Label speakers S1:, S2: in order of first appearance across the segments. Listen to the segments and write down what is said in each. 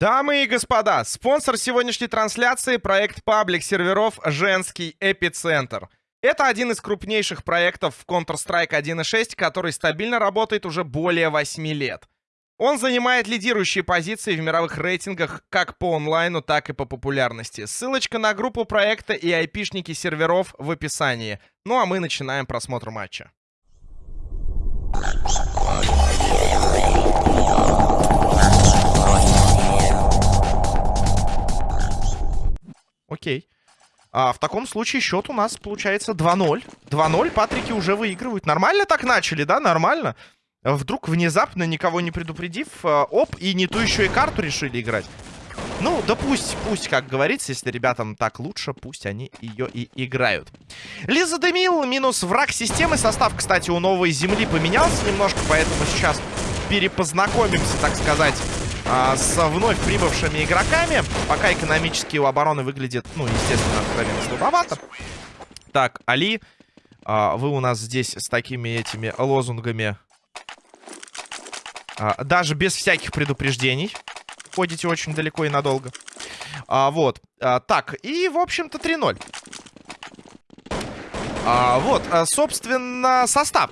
S1: Дамы и господа, спонсор сегодняшней трансляции — проект паблик серверов «Женский эпицентр». Это один из крупнейших проектов в Counter-Strike 1.6, который стабильно работает уже более 8 лет. Он занимает лидирующие позиции в мировых рейтингах как по онлайну, так и по популярности. Ссылочка на группу проекта и айпишники серверов в описании. Ну а мы начинаем просмотр матча. Окей. А, в таком случае счет у нас получается 2-0. 2-0, Патрики уже выигрывают. Нормально так начали, да? Нормально. Вдруг внезапно, никого не предупредив, а, оп, и не ту еще и карту решили играть. Ну, да пусть, пусть, как говорится, если ребятам так лучше, пусть они ее и играют. Лиза Демил минус враг системы. Состав, кстати, у новой земли поменялся немножко, поэтому сейчас перепознакомимся, так сказать, а, с вновь прибывшими игроками. Пока экономически у обороны выглядит, ну, естественно, откровенно слабовато. Так, Али, а, вы у нас здесь с такими этими лозунгами. А, даже без всяких предупреждений. Ходите очень далеко и надолго. А, вот. Так, и, в общем-то, 3-0. А, вот, собственно, состав.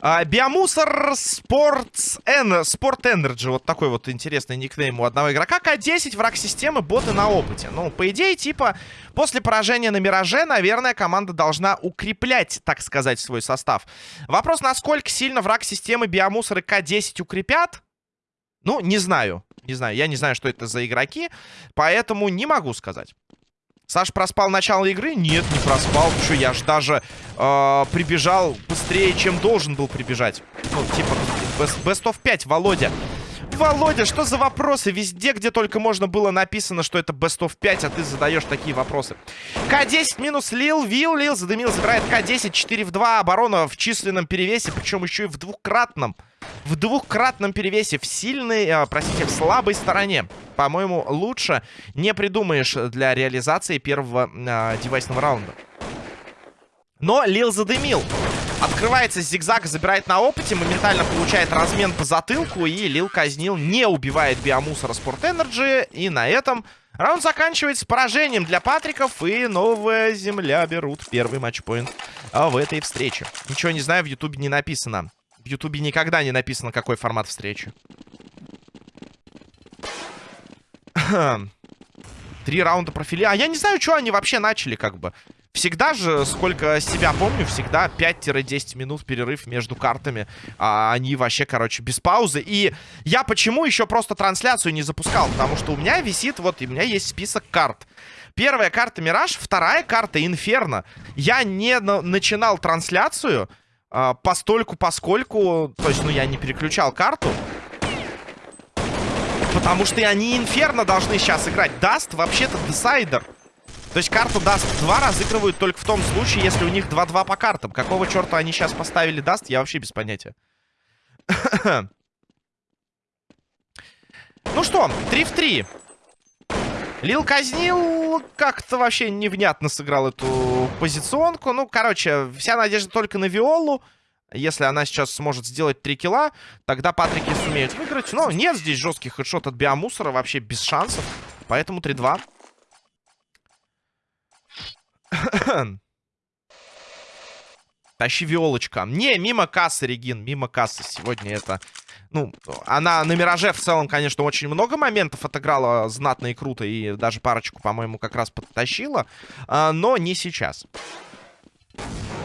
S1: А, Биомусор Sports N, Sport Energy. Вот такой вот интересный никнейм у одного игрока. К10, враг системы, боты на опыте. Ну, по идее, типа, после поражения на Мираже, наверное, команда должна укреплять, так сказать, свой состав. Вопрос, насколько сильно враг системы Биомусор и К10 укрепят? Ну, не знаю. Не знаю. Я не знаю, что это за игроки. Поэтому не могу сказать. Саш проспал начало игры? Нет, не проспал. Что, я ж даже э, прибежал быстрее, чем должен был прибежать. Ну, типа, best of 5, Володя. Володя, что за вопросы? Везде, где только можно было написано, что это best of 5, а ты задаешь такие вопросы. К10 минус Лил, Вил, Лил задымил, забирает К10, 4 в 2, оборона в численном перевесе, причем еще и в двукратном. В двукратном перевесе, в сильной, э, простите, в слабой стороне. По-моему, лучше не придумаешь для реализации первого э, девайсного раунда. Но Лил задымил. Открывается зигзаг, забирает на опыте, моментально получает размен по затылку, и Лил казнил, не убивает биомусора Спорт Энерджи, и на этом раунд заканчивается поражением для Патриков, и новая земля берут первый матчпоинт а, в этой встрече. Ничего не знаю, в Ютубе не написано. В Ютубе никогда не написано, какой формат встречи. Три раунда профили. А я не знаю, что они вообще начали, как бы. Всегда же, сколько себя помню, всегда 5-10 минут перерыв между картами. А они вообще, короче, без паузы. И я почему еще просто трансляцию не запускал? Потому что у меня висит, вот, и у меня есть список карт. Первая карта Мираж, вторая карта Инферно. Я не на начинал трансляцию а, постольку, поскольку... То есть, ну, я не переключал карту. Потому что они Инферно должны сейчас играть. Dust вообще-то decider. То есть карту Dust 2 разыгрывают только в том случае, если у них 2-2 по картам. Какого черта они сейчас поставили Dust, я вообще без понятия. ну что, 3 в 3. Лил казнил, как-то вообще невнятно сыграл эту позиционку. Ну, короче, вся надежда только на Виолу. Если она сейчас сможет сделать 3 килла, тогда Патрики сумеют выиграть. Но нет здесь жестких хедшот от Биомусора, вообще без шансов. Поэтому 3-2. Тащи Виолочка. Не, мимо кассы, Регин, мимо кассы. Сегодня это... Ну, она на Мираже в целом, конечно, очень много моментов отыграла знатно и круто. И даже парочку, по-моему, как раз подтащила. А, но не сейчас.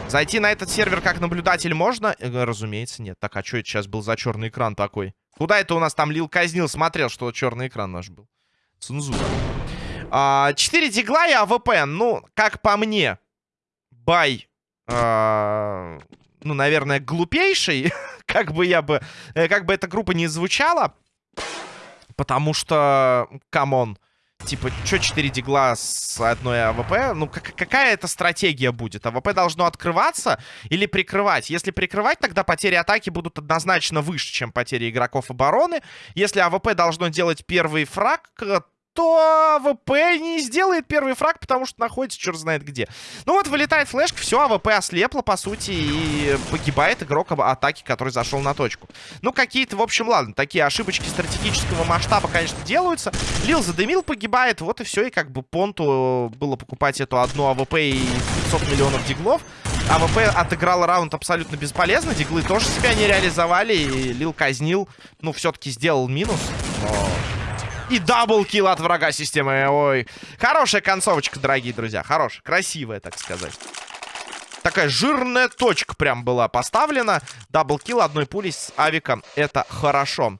S1: Зайти на этот сервер как наблюдатель можно? Э, разумеется, нет. Так, а что это сейчас был за черный экран такой? Куда это у нас там Лил казнил? Смотрел, что черный экран наш был. Цензура. 4 а, дигла и АВП. Ну, как по мне, buy, а, ну, наверное, глупейший. как бы я бы, э, как бы эта группа не звучала. Потому что, come on, типа, что 4 дигла с одной АВП? Ну, как, какая это стратегия будет? АВП должно открываться или прикрывать? Если прикрывать, тогда потери атаки будут однозначно выше, чем потери игроков обороны. Если АВП должно делать первый фраг, что АВП не сделает первый фраг, потому что находится черт знает где. Ну вот, вылетает флешка, все, АВП ослепло, по сути, и погибает игрок атаки, который зашел на точку. Ну, какие-то, в общем, ладно, такие ошибочки стратегического масштаба, конечно, делаются. Лил задымил, погибает, вот и все, и как бы понту было покупать эту одну АВП и 500 миллионов диглов. АВП отыграл раунд абсолютно бесполезно, диглы тоже себя не реализовали, и Лил казнил, ну, все-таки сделал минус, но и double kill от врага системы. Ой. Хорошая концовочка, дорогие друзья. Хорошая, красивая, так сказать. Такая жирная точка прям была поставлена. Double kill одной пулей с авиком. Это хорошо.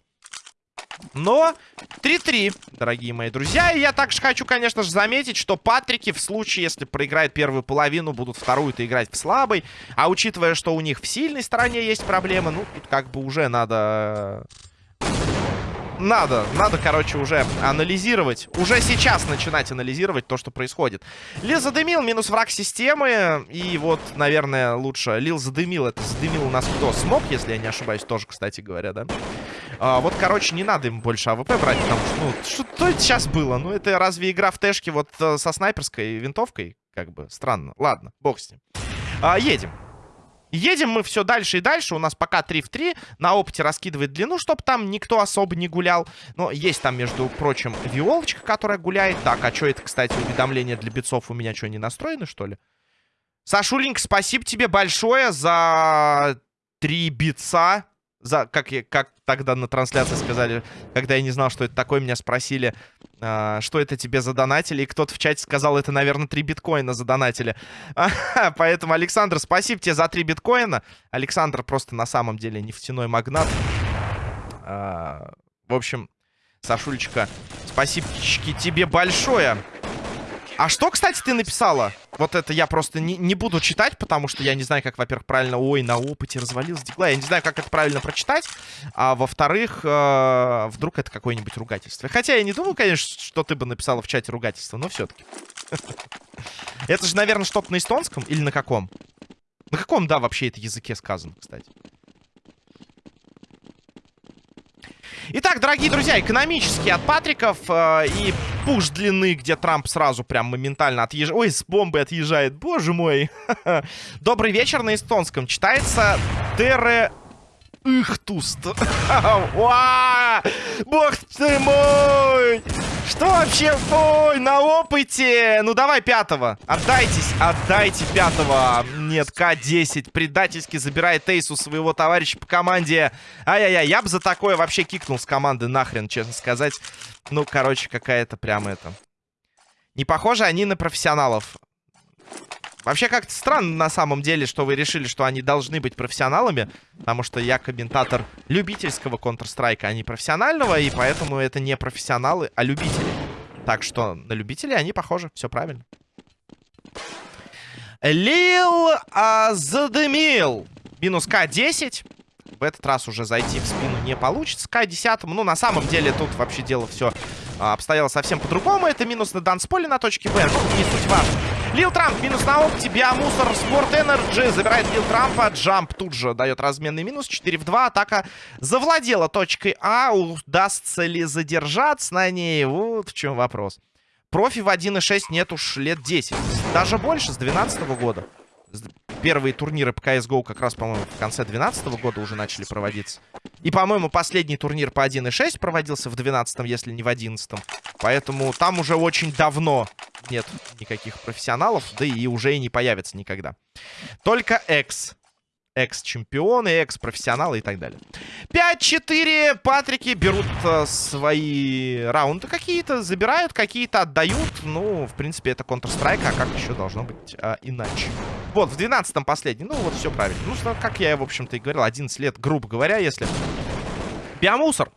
S1: Но 3-3, дорогие мои друзья. И я также хочу, конечно же, заметить, что Патрики в случае, если проиграют первую половину, будут вторую-то играть в слабой. А учитывая, что у них в сильной стороне есть проблемы, ну, тут как бы уже надо надо, надо, короче, уже анализировать. Уже сейчас начинать анализировать то, что происходит. Лил задымил, минус враг системы. И вот, наверное, лучше. Лил задымил, это задымил у нас кто? Смог, если я не ошибаюсь, тоже, кстати говоря, да? А, вот, короче, не надо им больше АВП брать, потому что, ну, что это сейчас было? Ну, это разве игра в тэшке вот э, со снайперской винтовкой? Как бы странно. Ладно, бог с ним. А, едем. Едем мы все дальше и дальше. У нас пока 3 в 3. На опыте раскидывает длину, чтобы там никто особо не гулял. Но есть там, между прочим, виолочка, которая гуляет. Так, а что это, кстати, уведомления для битцов у меня что, не настроены, что ли? Сашулинг, спасибо тебе большое за три битца за, как, я, как тогда на трансляции сказали, когда я не знал, что это такое, меня спросили, что это тебе задонатили, и кто-то в чате сказал, это, наверное, 3 биткоина задонатили. Поэтому, Александр, спасибо тебе за 3 биткоина. Александр просто на самом деле нефтяной магнат. А, в общем, Сашулечка, спасибо тебе большое. А что, кстати, ты написала? Вот это я просто не, не буду читать, потому что я не знаю, как, во-первых, правильно... Ой, на опыте развалился дигла. Я не знаю, как это правильно прочитать. А во-вторых, э, вдруг это какое-нибудь ругательство. Хотя я не думаю, конечно, что ты бы написала в чате ругательство, но все-таки. Это же, наверное, что-то на эстонском или на каком? На каком, да, вообще это языке сказано, кстати? Итак, дорогие друзья, экономически от Патриков э, и пуш длины, где Трамп сразу прям моментально отъезжает. Ой, с бомбы отъезжает, боже мой. Добрый вечер на эстонском. Читается Тере Ихтуст. Бог ты мой! Что вообще? Ой, на опыте! Ну давай пятого. Отдайтесь, отдайте пятого. Нет, К-10 предательски забирает эйс своего товарища по команде. Ай-яй-яй, я бы за такое вообще кикнул с команды нахрен, честно сказать. Ну, короче, какая-то прям это... Не похоже они на профессионалов. Вообще как-то странно на самом деле, что вы решили, что они должны быть профессионалами. Потому что я комментатор любительского Counter-Strike, а не профессионального. И поэтому это не профессионалы, а любители. Так что на любителей они похожи. Все правильно. Лил а, задымил. Минус К-10. В этот раз уже зайти в спину не получится. К-10. Ну, на самом деле, тут вообще дело все а, обстояло совсем по-другому. Это минус на дансполе на точке Б. Ну, не суть важно. Лил Трамп минус на опте. Биомусор Спорт Энерджи забирает Лил Трампа. Джамп тут же дает разменный минус. 4 в 2. Атака завладела точкой А. Удастся ли задержаться на ней? Вот в чем вопрос. Профи в 1.6 нет уж лет 10. Даже больше, с 2012 года. Первые турниры по CSGO как раз, по-моему, в конце 2012 года уже начали проводиться. И, по-моему, последний турнир по 1.6 проводился в 12 если не в 11 Поэтому там уже очень давно нет никаких профессионалов, да и уже и не появится никогда. Только экс. Экс-чемпионы, экс-профессионалы и так далее. 5-4. Патрики берут э, свои раунды какие-то, забирают, какие-то отдают. Ну, в принципе, это Counter-Strike, а как еще должно быть э, иначе? Вот, в 12-м последний. Ну, вот все правильно. Ну, что, как я, в общем-то, и говорил, 11 лет, грубо говоря, если... Биомусор.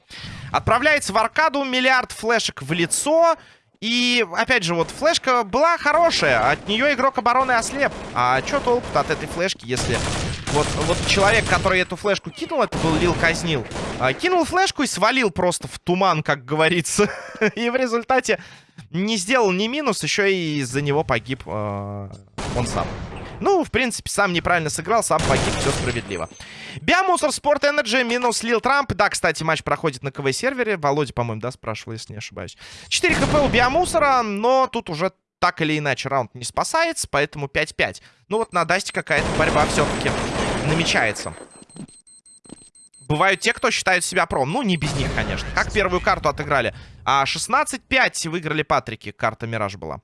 S1: Отправляется в аркаду, миллиард флешек в лицо. И, опять же, вот флешка была хорошая. От нее игрок обороны ослеп. А что толку от этой флешки, если... Вот, вот человек, который эту флешку кинул, это был Лил Казнил. А, кинул флешку и свалил просто в туман, как говорится. и в результате не сделал ни минус, еще и из-за него погиб э, он сам. Ну, в принципе, сам неправильно сыграл, сам погиб, все справедливо. Биомусор, Sport Energy, минус Лил Трамп. Да, кстати, матч проходит на КВ-сервере. Володя, по-моему, да, спрашивал, если не ошибаюсь. 4 хп у Биомусора, но тут уже так или иначе раунд не спасается, поэтому 5-5. Ну вот на Дасте какая-то борьба все-таки намечается. Бывают те, кто считают себя пром. Ну, не без них, конечно. Как первую карту отыграли. А 16-5 выиграли Патрики. Карта Мираж была.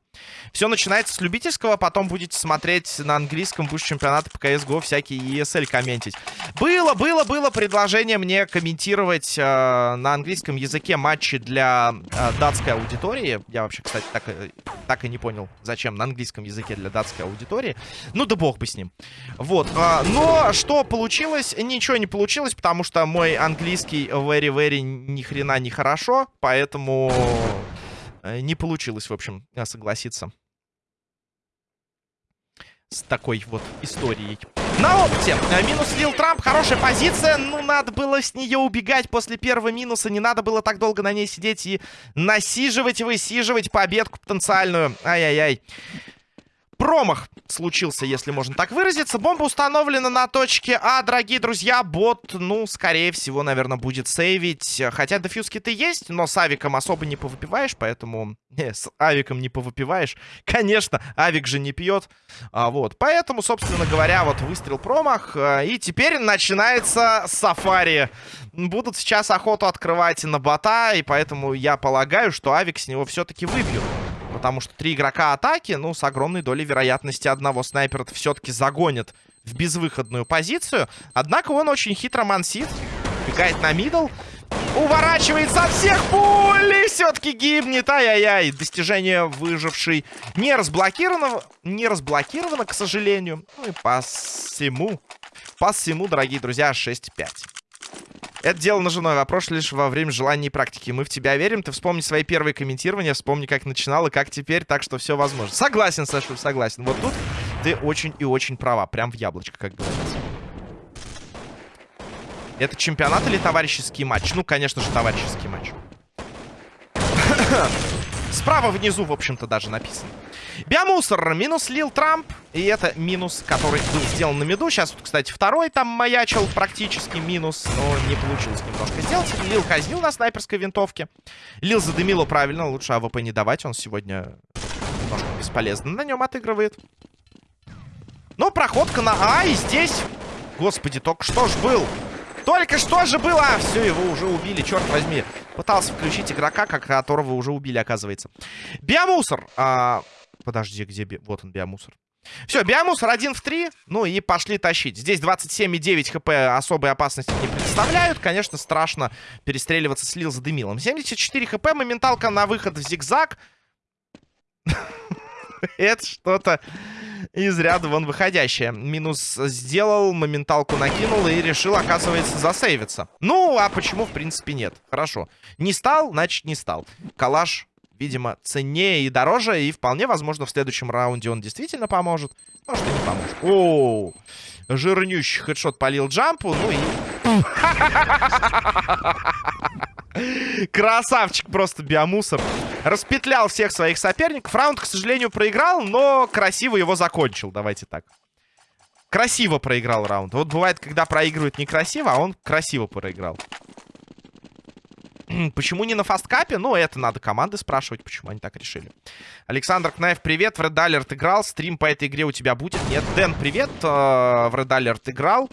S1: Все начинается с любительского. Потом будете смотреть на английском буш чемпионата по CSGO всякие ESL комментить. Было, было, было предложение мне комментировать э, на английском языке матчи для э, датской аудитории. Я вообще, кстати, так, э, так и не понял, зачем на английском языке для датской аудитории. Ну да бог бы с ним. Вот. Э, но что получилось? Ничего не получилось, потому что мой английский very-very ни хрена не хорошо. Поэтому поэтому э, не получилось, в общем, э, согласиться с такой вот историей. На опыте. Э, минус Лил Трамп. Хорошая позиция. Ну, надо было с нее убегать после первого минуса. Не надо было так долго на ней сидеть и насиживать, высиживать победку потенциальную. Ай-яй-яй промах случился, если можно так выразиться. Бомба установлена на точке А, дорогие друзья. Бот, ну, скорее всего, наверное, будет сейвить. Хотя дефьюз-киты есть, но с авиком особо не повыпиваешь, поэтому... Не, с авиком не повыпиваешь. Конечно, авик же не пьет. А, вот, поэтому, собственно говоря, вот выстрел промах. А, и теперь начинается сафари. Будут сейчас охоту открывать на бота, и поэтому я полагаю, что авик с него все-таки выбьют. Потому что три игрока атаки, ну, с огромной долей вероятности одного снайпера все-таки загонят в безвыходную позицию. Однако он очень хитро мансит. Бегает на мидл. Уворачивает со всех пуль все-таки гибнет. Ай-яй-яй. Достижение выживший не разблокировано, не разблокировано, к сожалению. Ну и по всему, по всему, дорогие друзья, 6-5. Это дело наживное. Вопрос лишь во время желания и практики. Мы в тебя верим. Ты вспомни свои первые комментирования, вспомни, как начинал и как теперь, так что все возможно. Согласен, Саша, согласен. Вот тут ты очень и очень права. Прям в яблочко, как говорится. Это чемпионат или товарищеский матч? Ну, конечно же, товарищеский матч. Справа внизу, в общем-то, даже написано. Биомусор. Минус Лил Трамп. И это минус, который был сделан на миду. Сейчас, кстати, второй там маячил практически минус. Но не получилось немножко сделать. Лил казнил на снайперской винтовке. Лил задымило правильно. Лучше АВП не давать. Он сегодня немножко бесполезно на нем отыгрывает. Но проходка на А. И здесь... Господи, только что ж был... Только что же было? Все, его уже убили, черт возьми. Пытался включить игрока, которого уже убили, оказывается. Биомусор. А, Подожди, где... Би... Вот он, биомусор. Все, биомусор 1 в 3. Ну и пошли тащить. Здесь 27,9 хп особой опасности не представляют. Конечно, страшно перестреливаться с Лил за дымилом. 74 хп, моменталка на выход в зигзаг. Это что-то из ряда вон выходящее. Минус сделал, моменталку накинул и решил, оказывается, засейвиться. Ну, а почему, в принципе, нет? Хорошо. Не стал, значит, не стал. Калаш видимо, ценнее и дороже. И вполне возможно, в следующем раунде он действительно поможет. Может, и не поможет. О, жирнющий хедшот полил джампу. Ну и... Красавчик просто биомусор. Распетлял всех своих соперников. Раунд, к сожалению, проиграл, но красиво его закончил. Давайте так. Красиво проиграл раунд. Вот бывает, когда проигрывают некрасиво, а он красиво проиграл. Почему не на фасткапе? Ну, это надо команды спрашивать, почему они так решили. Александр Кнаев, привет. В Red Alert играл. Стрим по этой игре у тебя будет? Нет. Дэн, привет. Э, в Red Alert играл.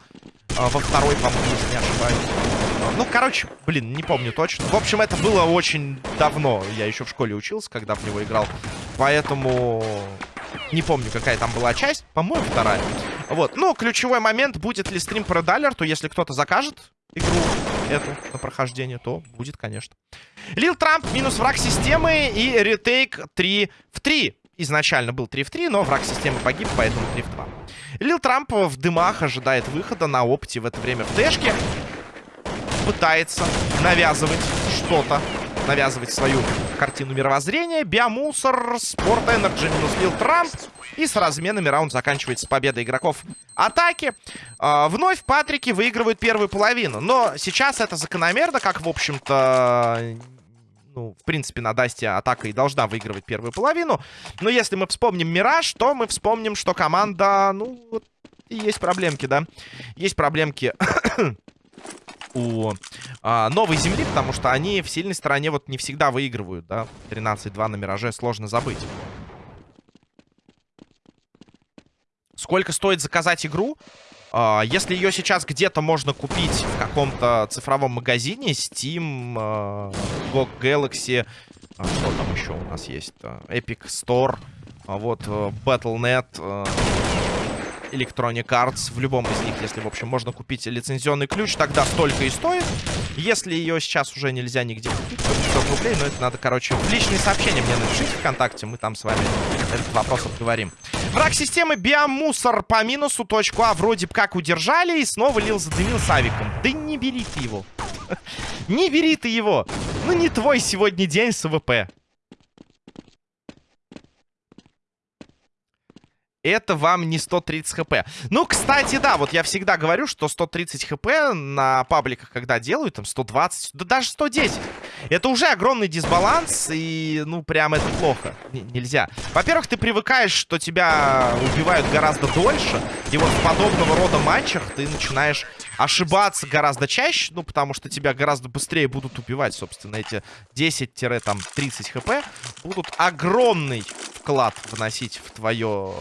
S1: Э, во второй, по-моему, если не ошибаюсь. Ну, короче, блин, не помню точно. В общем, это было очень давно. Я еще в школе учился, когда в него играл. Поэтому не помню, какая там была часть. По-моему, вторая. Вот. Ну, ключевой момент, будет ли стрим по Red Alert, если кто-то закажет игру эту на прохождение, то будет, конечно. Лил Трамп минус враг системы и ретейк 3 в 3. Изначально был 3 в 3, но враг системы погиб, поэтому 3 в 2. Лил Трамп в дымах ожидает выхода на опыте в это время в дэшке. Пытается навязывать что-то навязывать свою картину мировоззрения. Биомусор, Спорт Энерджи минус Лил Трамп. И с разменами раунд заканчивается победой игроков атаки. А, вновь Патрики выигрывают первую половину. Но сейчас это закономерно, как, в общем-то, Ну, в принципе, на Дасте атака и должна выигрывать первую половину. Но если мы вспомним Мираж, то мы вспомним, что команда, ну, вот, есть проблемки, да. Есть проблемки у а, новой земли, потому что они в сильной стороне вот не всегда выигрывают, да. 13-2 на Мираже сложно забыть. Сколько стоит заказать игру? Uh, если ее сейчас где-то можно купить в каком-то цифровом магазине, Steam, uh, GOG Galaxy, uh, что там еще у нас есть? Epic Store, вот Battle.net, Electronic Arts, в любом из них, если, в общем, можно купить лицензионный ключ, тогда столько и стоит. Если ее сейчас уже нельзя нигде купить, то 500 рублей, но это надо, короче, в личные сообщения мне напишите ВКонтакте, мы там с вами этот вопрос обговорим. Враг системы биомусор по минусу. Точку А вроде бы как удержали. И снова Лил задымил с авиком. Да не бери ты его. Не бери ты его. Ну не твой сегодня день с АВП. Это вам не 130 хп. Ну, кстати, да, вот я всегда говорю, что 130 хп на пабликах, когда делают, там 120, да даже 110. Это уже огромный дисбаланс, и, ну, прям это плохо. Н нельзя. Во-первых, ты привыкаешь, что тебя убивают гораздо дольше, и вот в подобного рода матчах ты начинаешь ошибаться гораздо чаще, ну, потому что тебя гораздо быстрее будут убивать, собственно, эти 10-30 хп будут огромный вклад вносить в твое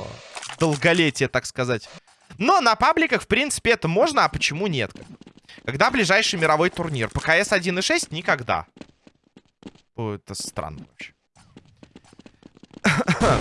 S1: долголетие, так сказать. Но на пабликах, в принципе, это можно, а почему нет? Когда ближайший мировой турнир? По КС 1.6 никогда. О, это странно вообще.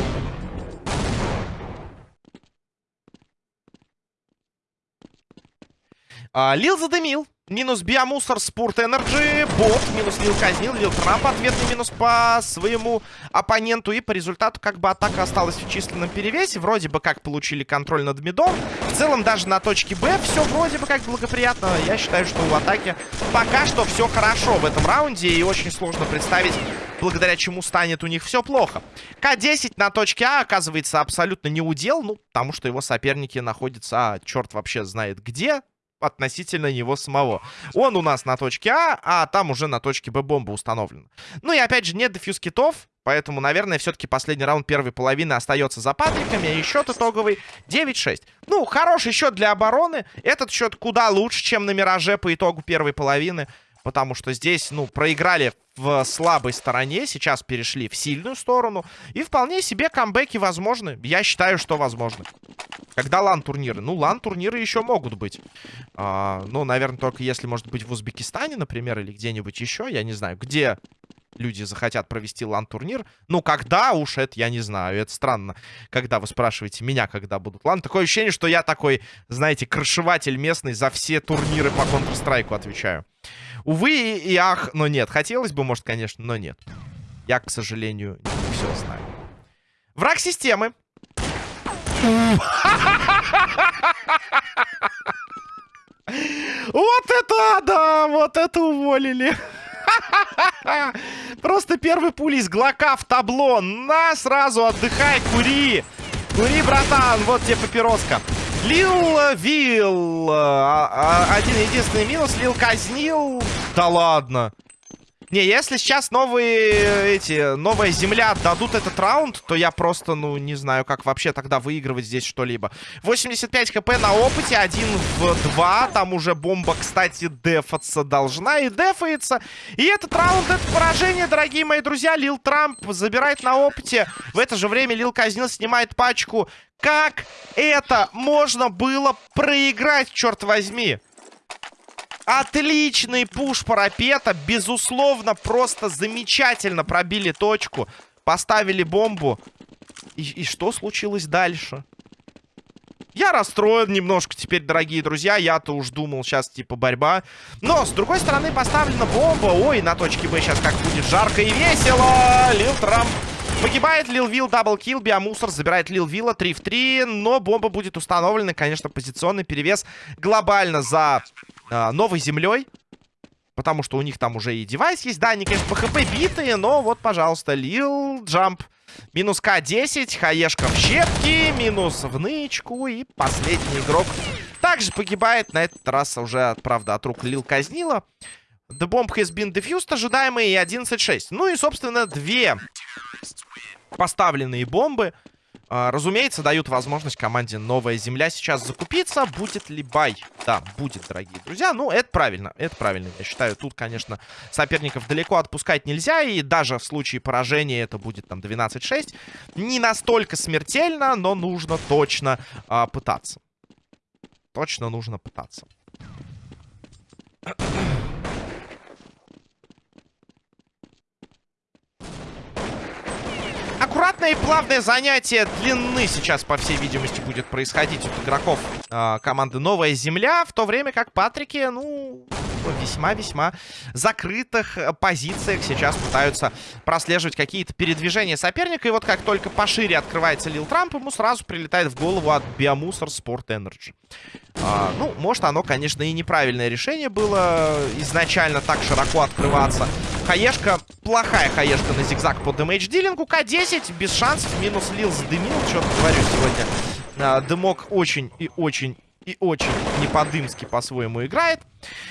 S1: а, Лил задымил. Минус биомусор, спорт энерджи, бот, минус Лил казнил, Лил Трамп, ответный минус по своему оппоненту. И по результату как бы атака осталась в численном перевесе. Вроде бы как получили контроль над мидом. В целом даже на точке Б все вроде бы как благоприятно. Я считаю, что у атаки пока что все хорошо в этом раунде. И очень сложно представить, благодаря чему станет у них все плохо. К-10 на точке А оказывается абсолютно не удел. Ну, потому что его соперники находятся, а, черт вообще знает где относительно него самого. Он у нас на точке А, а там уже на точке Б бомба установлена. Ну и опять же, нет дефьюз китов, поэтому, наверное, все-таки последний раунд первой половины остается за Патриками, и счет итоговый 9-6. Ну, хороший счет для обороны. Этот счет куда лучше, чем на Мираже по итогу первой половины. Потому что здесь, ну, проиграли в слабой стороне, сейчас перешли в сильную сторону. И вполне себе камбэки возможны. Я считаю, что возможны. Когда лан-турниры? Ну, лан-турниры еще могут быть. А, ну, наверное, только если, может быть, в Узбекистане, например, или где-нибудь еще. Я не знаю, где люди захотят провести лан-турнир. Ну, когда уж, это я не знаю. Это странно, когда вы спрашиваете меня, когда будут лан. Такое ощущение, что я такой, знаете, крышеватель местный за все турниры по Counter-Strike отвечаю. Увы и ах, но нет. Хотелось бы, может, конечно, но нет. Я, к сожалению, не все знаю. Враг системы. Вот это, да, вот это уволили. Просто первый пули из глока в табло. На, сразу отдыхай, кури. Кури, братан, вот тебе папироска. Лил Вил. А, а, один единственный минус. Лил казнил. Да ладно. Не, если сейчас новые эти, новая земля дадут этот раунд, то я просто, ну, не знаю, как вообще тогда выигрывать здесь что-либо. 85 хп на опыте, 1 в 2. Там уже бомба, кстати, дефаться должна и дефается. И этот раунд, это поражение, дорогие мои друзья. Лил Трамп забирает на опыте. В это же время Лил Казнил снимает пачку. Как это можно было проиграть, черт возьми? Отличный пуш парапета. Безусловно, просто замечательно пробили точку. Поставили бомбу. И, и что случилось дальше? Я расстроен немножко теперь, дорогие друзья. Я-то уж думал, сейчас типа борьба. Но, с другой стороны, поставлена бомба. Ой, на точке Б сейчас как будет жарко и весело. Лил Трамп погибает. Лил Вилл double kill. Биомусор забирает Лил Вилла 3 в 3. Но бомба будет установлена. Конечно, позиционный перевес глобально за э, новой землей. Потому что у них там уже и девайс есть. Да, они, конечно, по хп битые, но вот, пожалуйста, Лил Джамп. Минус К10, Хаешка в щепки, минус в нычку. И последний игрок также погибает. На этот раз уже, правда, от рук Лил казнила. The bomb has been defused, ожидаемые, и 11-6. Ну и, собственно, две поставленные бомбы, разумеется, дают возможность команде «Новая Земля» сейчас закупиться. Будет ли бай? Да, будет, дорогие друзья. Ну, это правильно, это правильно, я считаю. Тут, конечно, соперников далеко отпускать нельзя, и даже в случае поражения это будет там 12-6. Не настолько смертельно, но нужно точно э, пытаться. Точно нужно пытаться. Аккуратное и плавное занятие длины сейчас, по всей видимости, будет происходить от игроков э, команды «Новая Земля», в то время как Патрики, ну, весьма-весьма закрытых позициях сейчас пытаются прослеживать какие-то передвижения соперника. И вот как только пошире открывается Лил Трамп, ему сразу прилетает в голову от Биомусор Sport Energy. А, ну, может, оно, конечно, и неправильное решение было изначально так широко открываться. Хаешка, плохая хаешка на зигзаг по дэмэдж-дилингу. К10, без шансов, минус Лил задымил. Что-то говорю сегодня. А, дымок очень и очень и очень не по-дымски по-своему играет.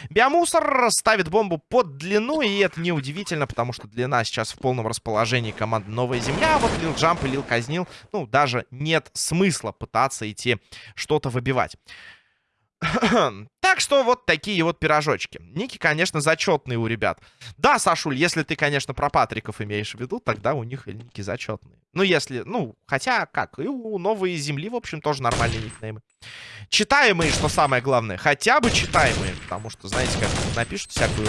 S1: Биомусор ставит бомбу под длину, и это неудивительно, потому что длина сейчас в полном расположении команды Новая Земля, вот Лил Джамп и Лил Казнил, ну, даже нет смысла пытаться идти что-то выбивать. так что вот такие вот пирожочки. Ники, конечно, зачетные у ребят. Да, Сашуль, если ты, конечно, про Патриков имеешь в виду, тогда у них ники зачетные. Ну, если, ну, хотя как, и у Новой Земли, в общем, тоже нормальные никнеймы. Читаемые, что самое главное. Хотя бы читаемые, потому что, знаете, как напишут всякую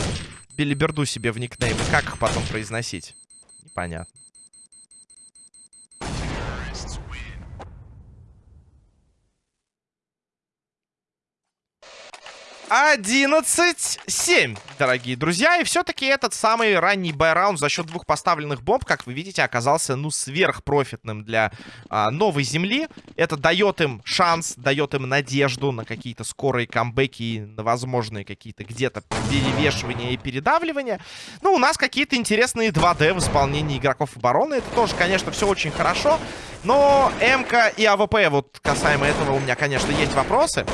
S1: билиберду себе в никнеймы, как их потом произносить? Непонятно. 11-7, дорогие друзья. И все-таки этот самый ранний buy round за счет двух поставленных бомб, как вы видите, оказался, ну, сверхпрофитным для а, новой земли. Это дает им шанс, дает им надежду на какие-то скорые камбэки, на возможные какие-то где-то перевешивания и передавливания. Ну, у нас какие-то интересные 2D в исполнении игроков обороны. Это тоже, конечно, все очень хорошо. Но МК и АВП, вот касаемо этого у меня, конечно, есть вопросы.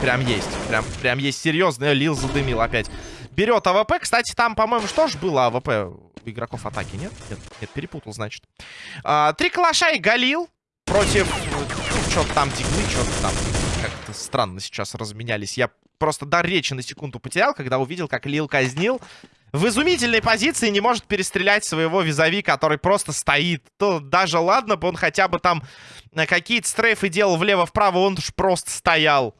S1: Прям есть. Прям, прям есть серьезный. Лил задымил опять. Берет АВП. Кстати, там, по-моему, тоже было АВП игроков атаки, нет? Нет, нет перепутал, значит. А, три калаша и Галил против... Ну, что-то там диглы, что-то там как-то странно сейчас разменялись. Я просто дар речи на секунду потерял, когда увидел, как Лил казнил. В изумительной позиции не может перестрелять своего визави, который просто стоит. То даже ладно бы он хотя бы там какие-то стрейфы делал влево-вправо, он уж просто стоял.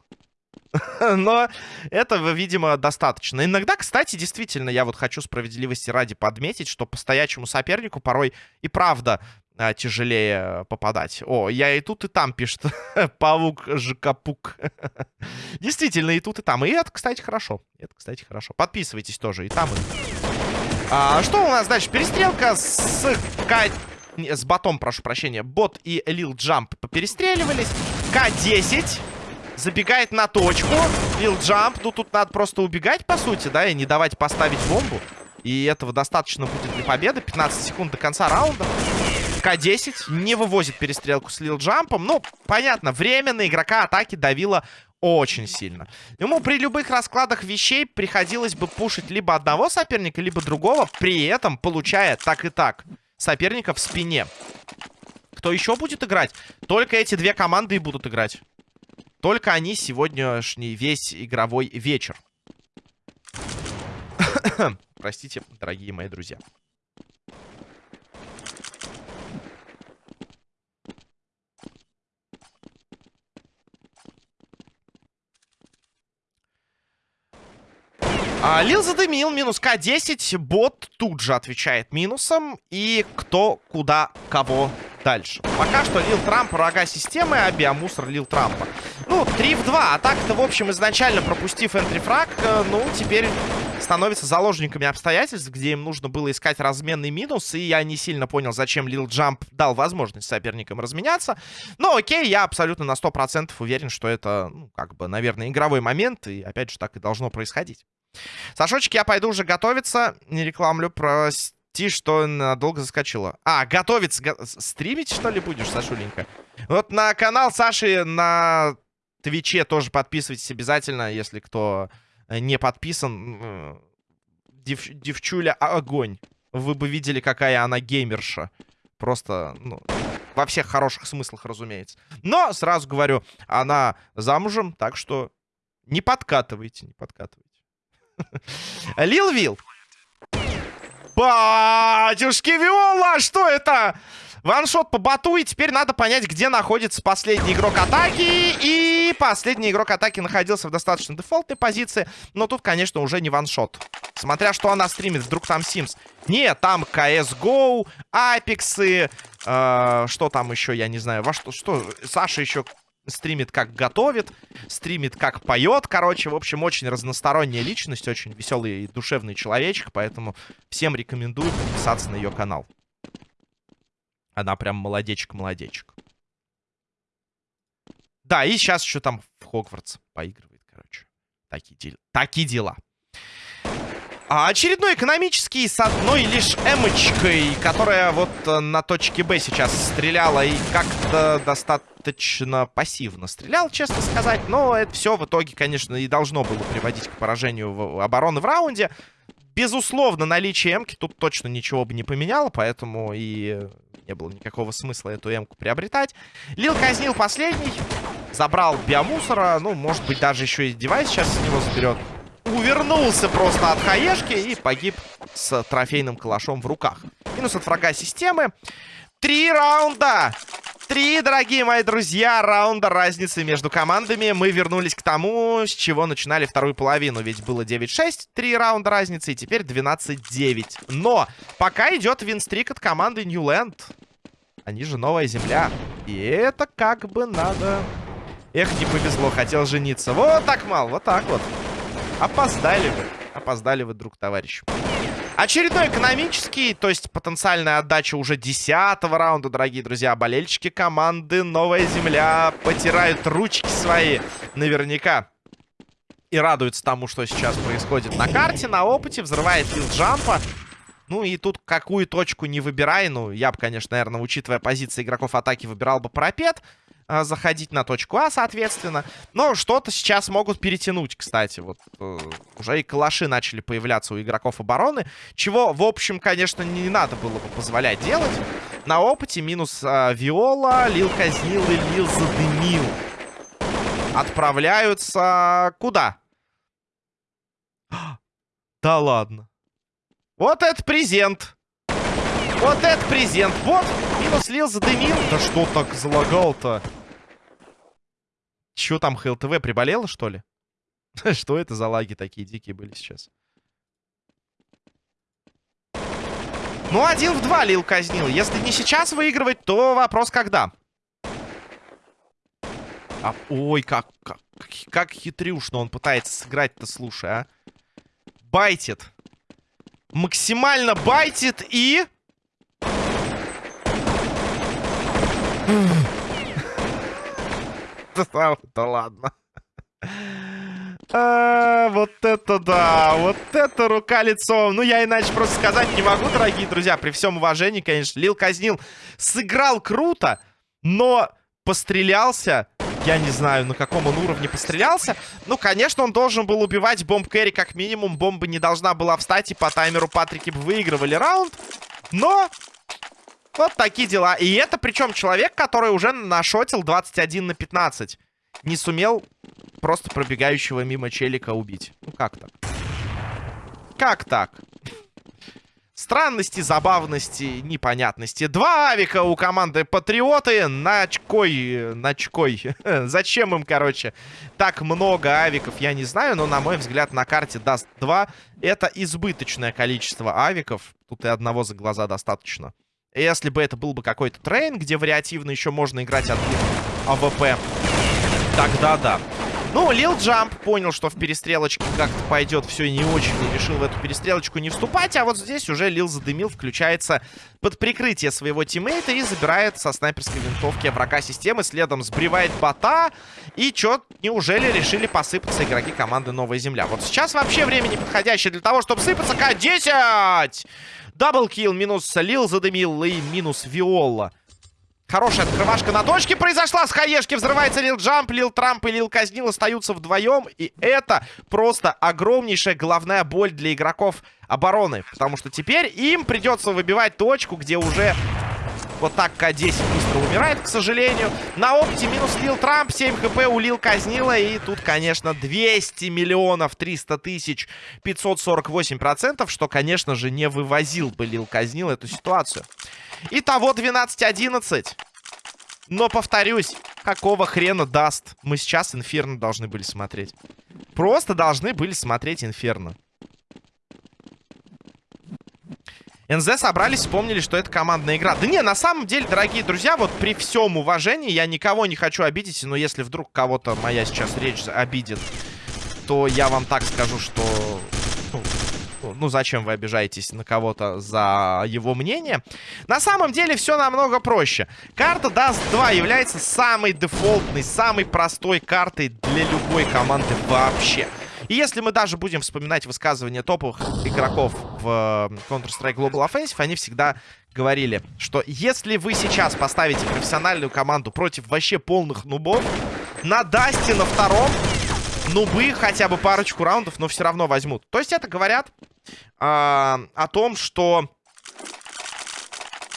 S1: Но этого, видимо, достаточно. Иногда, кстати, действительно, я вот хочу справедливости ради подметить, что по стоячему сопернику порой и правда а, тяжелее попадать. О, я и тут, и там пишет. Павук Жикапук. Действительно, и тут, и там. И это, кстати, хорошо. Это, кстати, хорошо. Подписывайтесь тоже и там, и а, Что у нас дальше? Перестрелка с К... С ботом, прошу прощения. Бот и Лил Джамп поперестреливались. К-10 забегает на точку. Лил джамп. Ну, тут надо просто убегать, по сути, да, и не давать поставить бомбу. И этого достаточно будет для победы. 15 секунд до конца раунда. К-10 не вывозит перестрелку с Лил Джампом. Ну, понятно, время на игрока атаки давило очень сильно. Ему при любых раскладах вещей приходилось бы пушить либо одного соперника, либо другого, при этом получая так и так соперника в спине. Кто еще будет играть? Только эти две команды и будут играть. Только они сегодняшний весь игровой вечер. Простите, дорогие мои друзья. А, Лил задымил, минус К10. Бот тут же отвечает минусом. И кто, куда, кого дальше. Пока что Лил Трамп врага системы, а Биомусор Лил Трампа. Ну, 3 в 2. А так-то, в общем, изначально пропустив энтрифраг, э, ну, теперь становятся заложниками обстоятельств, где им нужно было искать разменный минус. И я не сильно понял, зачем Лил Джамп дал возможность соперникам разменяться. Но окей, я абсолютно на 100% уверен, что это, ну, как бы, наверное, игровой момент. И, опять же, так и должно происходить. Сашочек, я пойду уже готовиться. Не рекламлю, прости Ти, что надолго заскочила. А, готовиться. Го стримить, что ли, будешь, Сашуленька? Вот на канал Саши на Твиче тоже подписывайтесь обязательно, если кто не подписан. Дев, девчуля огонь. Вы бы видели, какая она геймерша. Просто, ну, во всех хороших смыслах, разумеется. Но, сразу говорю, она замужем, так что не подкатывайте, не подкатывайте. Лил Вил. Батюшки Виола, что это? Ваншот по боту, и теперь надо понять, где находится последний игрок атаки. И последний игрок атаки находился в достаточно дефолтной позиции. Но тут, конечно, уже не ваншот. Смотря что она стримит, вдруг там Sims. Нет, там CSGO, Апексы, э, что там еще, я не знаю, во что, что, Саша еще стримит как готовит, стримит как поет, короче, в общем, очень разносторонняя личность, очень веселый и душевный человечек, поэтому всем рекомендую подписаться на ее канал. Она прям молодечек-молодечек. Да, и сейчас еще там в Хогвартс поигрывает, короче. Такие, дел... Такие дела. А очередной экономический с одной лишь эмочкой, которая вот э, на точке Б сейчас стреляла и как-то достаточно пассивно стрелял, честно сказать. Но это все в итоге, конечно, и должно было приводить к поражению обороны в раунде. Безусловно, наличие эмки тут точно ничего бы не поменяло, поэтому и не было никакого смысла эту эмку приобретать. Лил казнил последний, забрал биомусора, ну, может быть, даже еще и девайс сейчас с него заберет увернулся просто от хаешки и погиб с трофейным калашом в руках. Минус от врага системы. Три раунда! Три, дорогие мои друзья, раунда разницы между командами. Мы вернулись к тому, с чего начинали вторую половину. Ведь было 9-6, три раунда разницы, и теперь 12-9. Но пока идет винстрик от команды Ньюленд. Они же новая земля. И это как бы надо... Эх, не повезло, хотел жениться. Вот так мало, вот так вот. Опоздали вы. Опоздали вы, друг товарищ. Очередной экономический, то есть потенциальная отдача уже десятого раунда, дорогие друзья. Болельщики команды «Новая земля» потирают ручки свои наверняка. И радуются тому, что сейчас происходит на карте, на опыте. Взрывает филджампа. Ну и тут какую точку не выбирай. Ну, я бы, конечно, наверное, учитывая позиции игроков атаки, выбирал бы пропет. А, заходить на точку А, соответственно. Но что-то сейчас могут перетянуть, кстати. Вот э, уже и калаши начали появляться у игроков обороны. Чего, в общем, конечно, не надо было бы позволять делать. На опыте минус э, Виола, Лил казнил и Лил задымил. Отправляются куда? Да ладно. Вот это презент. Вот это презент. Вот, минус Лил задымил. Да что так залагал-то? Чё там, ХЛТВ приболело, что ли? Что это за лаги такие дикие были сейчас? Ну, один в два Лил казнил. Если не сейчас выигрывать, то вопрос когда. А, ой, как, как, как хитрюшно он пытается сыграть-то, слушай, а. Байтит. Максимально байтит и... Да ладно. А, вот это да, вот это рука лицом. Ну, я иначе просто сказать не могу, дорогие друзья. При всем уважении, конечно, Лил казнил. Сыграл круто, но пострелялся. Я не знаю, на каком он уровне пострелялся. Ну, конечно, он должен был убивать бомб Кэрри как минимум. Бомба не должна была встать, и по таймеру Патрики бы выигрывали раунд. Но вот такие дела. И это причем человек, который уже нашотил 21 на 15. Не сумел просто пробегающего мимо челика убить. Ну как так? Как так? Странности, забавности, непонятности. Два авика у команды Патриоты. Начкой, начкой. Зачем им, короче, так много авиков, я не знаю. Но, на мой взгляд, на карте Dust два. Это избыточное количество авиков. Тут и одного за глаза достаточно. Если бы это был бы какой-то Train, где вариативно еще можно играть от АВП, тогда да. Ну, Лил Джамп понял, что в перестрелочке как-то пойдет все не очень, и решил в эту перестрелочку не вступать, а вот здесь уже Лил задымил, включается под прикрытие своего тиммейта и забирает со снайперской винтовки врага системы, следом сбривает бота, и чё, неужели решили посыпаться игроки команды Новая Земля? Вот сейчас вообще время неподходящее для того, чтобы сыпаться К-10! Даблкил, минус Лил задымил и минус Виола. Хорошая открывашка на точке произошла с хаешки. Взрывается Лил Джамп, Лил Трамп и Лил Казнил остаются вдвоем. И это просто огромнейшая головная боль для игроков обороны. Потому что теперь им придется выбивать точку, где уже вот так К-10 быстро умирает, к сожалению. На опте минус Лил Трамп, 7 хп у Лил Казнила. И тут, конечно, 200 миллионов 300 тысяч 548 процентов, что, конечно же, не вывозил бы Лил Казнил эту ситуацию. Итого 12-11. Но, повторюсь, какого хрена даст? Мы сейчас Инферно должны были смотреть. Просто должны были смотреть Инферно. НЗ собрались, вспомнили, что это командная игра. Да не, на самом деле, дорогие друзья, вот при всем уважении, я никого не хочу обидеть, но если вдруг кого-то моя сейчас речь обидит, то я вам так скажу, что ну, зачем вы обижаетесь на кого-то за его мнение? На самом деле все намного проще. Карта Dust 2 является самой дефолтной, самой простой картой для любой команды вообще. И если мы даже будем вспоминать высказывания топовых игроков в э, Counter-Strike Global Offensive, они всегда говорили, что если вы сейчас поставите профессиональную команду против вообще полных нубов, на Дасте на втором нубы хотя бы парочку раундов, но все равно возьмут. То есть это говорят э, о том, что...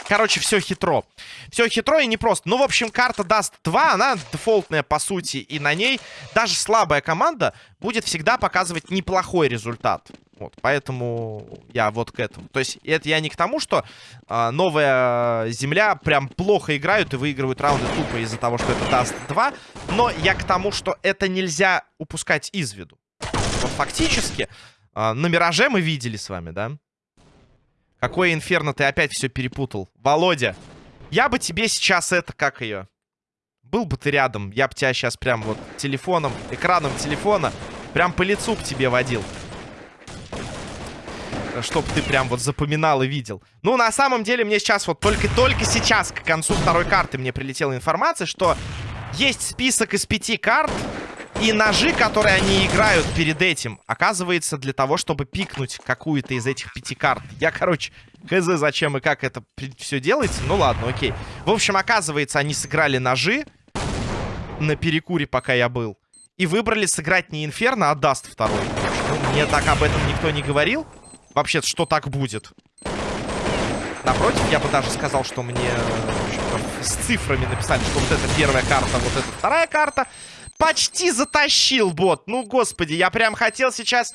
S1: Короче, все хитро. Все хитро и непросто. Ну, в общем, карта даст 2, она дефолтная по сути. И на ней даже слабая команда будет всегда показывать неплохой результат. Вот, поэтому я вот к этому. То есть это я не к тому, что э, новая земля прям плохо играют и выигрывают раунды тупо из-за того, что это даст 2. Но я к тому, что это нельзя упускать из виду. Вот фактически э, на Мираже мы видели с вами, да? Какое инферно ты опять все перепутал. Володя, я бы тебе сейчас это, как ее... Был бы ты рядом, я бы тебя сейчас прям вот телефоном, экраном телефона прям по лицу к тебе водил. Чтоб ты прям вот запоминал и видел. Ну, на самом деле, мне сейчас вот только-только сейчас, к концу второй карты, мне прилетела информация, что есть список из пяти карт, и ножи, которые они играют перед этим, оказывается для того, чтобы пикнуть какую-то из этих пяти карт. Я, короче, хз, зачем и как это все делается. Ну ладно, окей. В общем, оказывается, они сыграли ножи на перекуре, пока я был. И выбрали сыграть не Инферно, а Dust второй. Ну, мне так об этом никто не говорил. Вообще, что так будет. Напротив, я бы даже сказал, что мне с цифрами написали, что вот это первая карта, вот это вторая карта почти затащил бот. Ну, господи, я прям хотел сейчас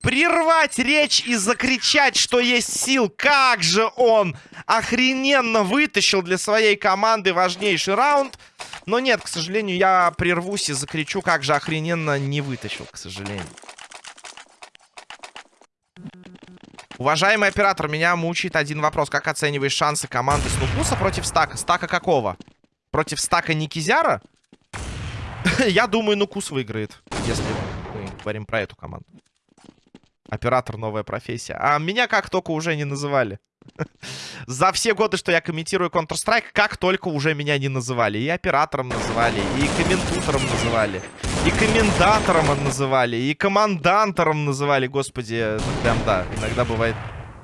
S1: прервать речь и закричать, что есть сил. Как же он охрененно вытащил для своей команды важнейший раунд. Но нет, к сожалению, я прервусь и закричу, как же охрененно не вытащил, к сожалению. Уважаемый оператор, меня мучает один вопрос. Как оцениваешь шансы команды Снупуса против Стака? Стака какого? Против Стака Никизяра? Я думаю, Нукус выиграет, если мы говорим про эту команду. Оператор новая профессия. А меня как только уже не называли. За все годы, что я комментирую Counter-Strike, как только уже меня не называли. И оператором называли, и комментутором называли, и коммендатором называли, и командантором называли. Господи, прям да, иногда бывает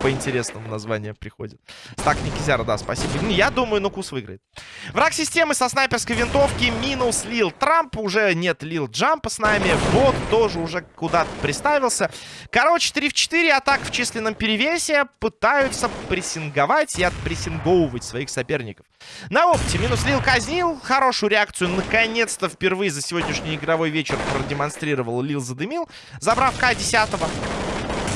S1: по интересному названию приходит. Так, Никизяра, да, спасибо. Я думаю, Нукус выиграет. Враг системы со снайперской винтовки минус Лил Трамп. Уже нет Лил Джампа с нами. Бот тоже уже куда-то приставился. Короче, 3 в 4 атак в численном перевесе. Пытаются прессинговать и отпрессинговывать своих соперников. На опыте минус Лил казнил. Хорошую реакцию наконец-то впервые за сегодняшний игровой вечер продемонстрировал Лил задымил. Забрав К-10.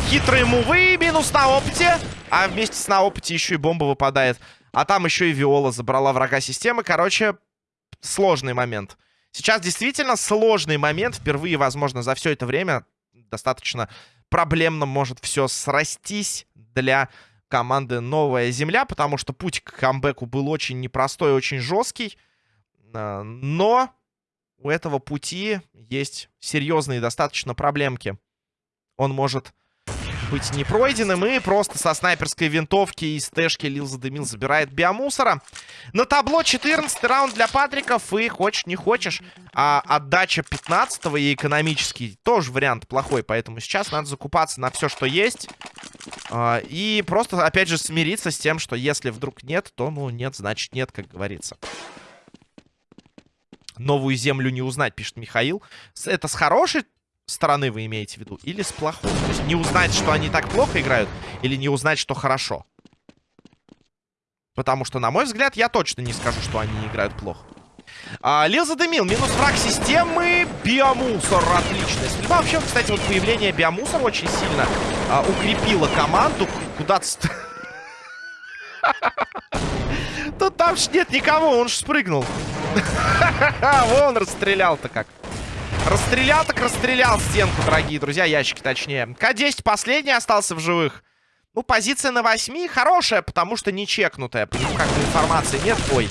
S1: Хитрые мувы, минус на опыте. А вместе с на опыте еще и бомба выпадает. А там еще и Виола забрала врага системы. Короче, сложный момент. Сейчас действительно сложный момент. Впервые, возможно, за все это время достаточно проблемно может все срастись для команды «Новая Земля», потому что путь к камбэку был очень непростой, очень жесткий. А, но у этого пути есть серьезные достаточно проблемки. Он может быть не пройденным. И просто со снайперской винтовки из тэшки Лил задымил, забирает биомусора. На табло 14 раунд для Патриков. И хочешь, не хочешь. А отдача 15 и экономический тоже вариант плохой. Поэтому сейчас надо закупаться на все, что есть. А, и просто, опять же, смириться с тем, что если вдруг нет, то, ну, нет, значит нет, как говорится. Новую землю не узнать, пишет Михаил. Это с хорошей стороны вы имеете в виду? Или с плохой? То есть не узнать, что они так плохо играют, или не узнать, что хорошо? Потому что, на мой взгляд, я точно не скажу, что они играют плохо. А, Лил задымил. Минус враг системы. Биомусор. Отличная стрельба. Вообще, кстати, вот появление биомусора очень сильно а, укрепило команду. Куда-то... Тут там ж нет никого, он ж спрыгнул. Вон расстрелял-то как. Расстрелял так расстрелял стенку, дорогие друзья, ящики точнее. К-10 последний остался в живых. Ну, позиция на 8 хорошая, потому что не чекнутая. По нему как-то информации нет. Ой.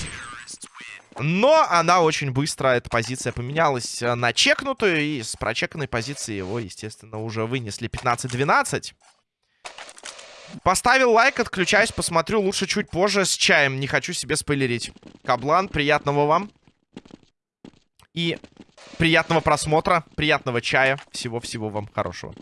S1: Но она очень быстро, эта позиция поменялась на чекнутую. И с прочеканной позиции его, естественно, уже вынесли 15-12. Поставил лайк, отключаюсь, посмотрю лучше чуть позже с чаем. Не хочу себе спойлерить. Каблан, приятного вам. И приятного просмотра, приятного чая. Всего-всего вам хорошего.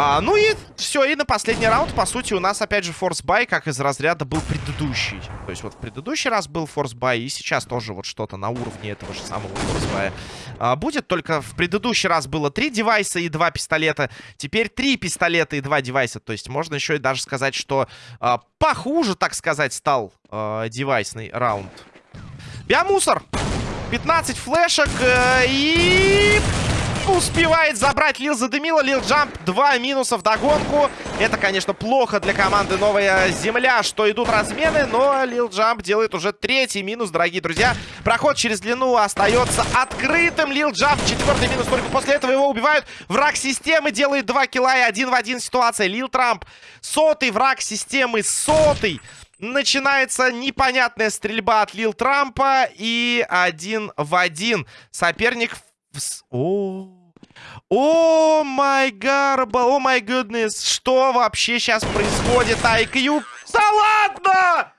S1: А, ну и все, и на последний раунд, по сути, у нас опять же force buy, как из разряда был предыдущий. То есть вот в предыдущий раз был force buy, и сейчас тоже вот что-то на уровне этого же самого форс-бая а, будет. Только в предыдущий раз было три девайса и два пистолета, теперь три пистолета и два девайса. То есть можно еще и даже сказать, что а, похуже, так сказать, стал а, девайсный раунд. Биомусор! 15 флешек э, и успевает забрать Лил задымила. Лил Джамп, два минуса в догонку. Это, конечно, плохо для команды Новая Земля, что идут размены, но Лил Джамп делает уже третий минус, дорогие друзья. Проход через длину остается открытым. Лил Джамп, четвертый минус, только после этого его убивают. Враг системы делает два килла и один в один ситуация. Лил Трамп, сотый враг системы, сотый. Начинается непонятная стрельба от Лил Трампа. И один в один. Соперник... О, о май гарба, о май гуднес. Что вообще сейчас происходит? IQ... Да ладно!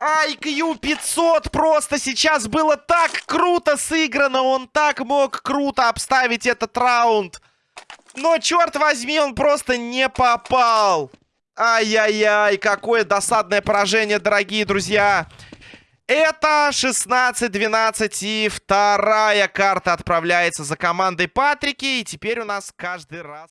S1: IQ 500 просто сейчас было так круто сыграно. Он так мог круто обставить этот раунд. Но, черт возьми, он просто не попал. Ай-яй-яй, какое досадное поражение, дорогие друзья. Это 16-12 и вторая карта отправляется за командой Патрики. И теперь у нас каждый раз...